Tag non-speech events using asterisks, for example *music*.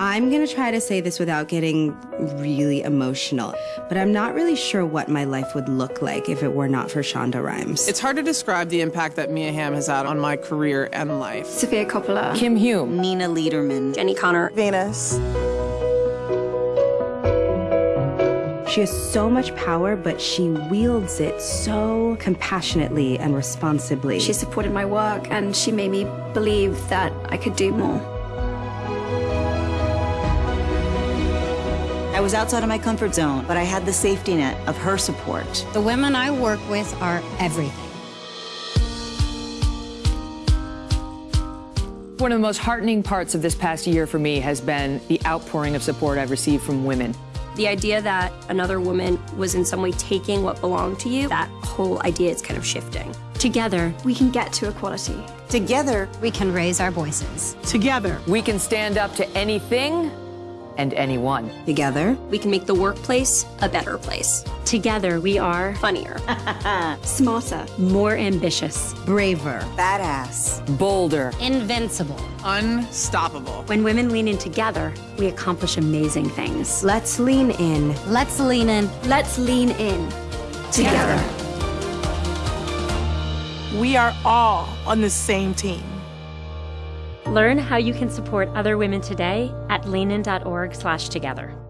I'm gonna try to say this without getting really emotional, but I'm not really sure what my life would look like if it were not for Shonda Rhimes. It's hard to describe the impact that Mia Hamm has had on my career and life. Sofia Coppola. Kim Hume. Nina Liederman. Jenny Connor. Venus. She has so much power, but she wields it so compassionately and responsibly. She supported my work and she made me believe that I could do more. I was outside of my comfort zone, but I had the safety net of her support. The women I work with are everything. One of the most heartening parts of this past year for me has been the outpouring of support I've received from women. The idea that another woman was in some way taking what belonged to you, that whole idea is kind of shifting. Together, we can get to equality. Together, We can raise our voices. Together. We can stand up to anything and anyone. Together, We can make the workplace a better place. Together, we are Funnier. *laughs* Smarter. more ambitious. braver. badass. Bolder. Invincible. Unstoppable. When women lean in together, we accomplish amazing things. Let's lean in. Let's lean in. Let's lean in. Together. We are all on the same team. Learn how you can support other women today at leanin.org slash together.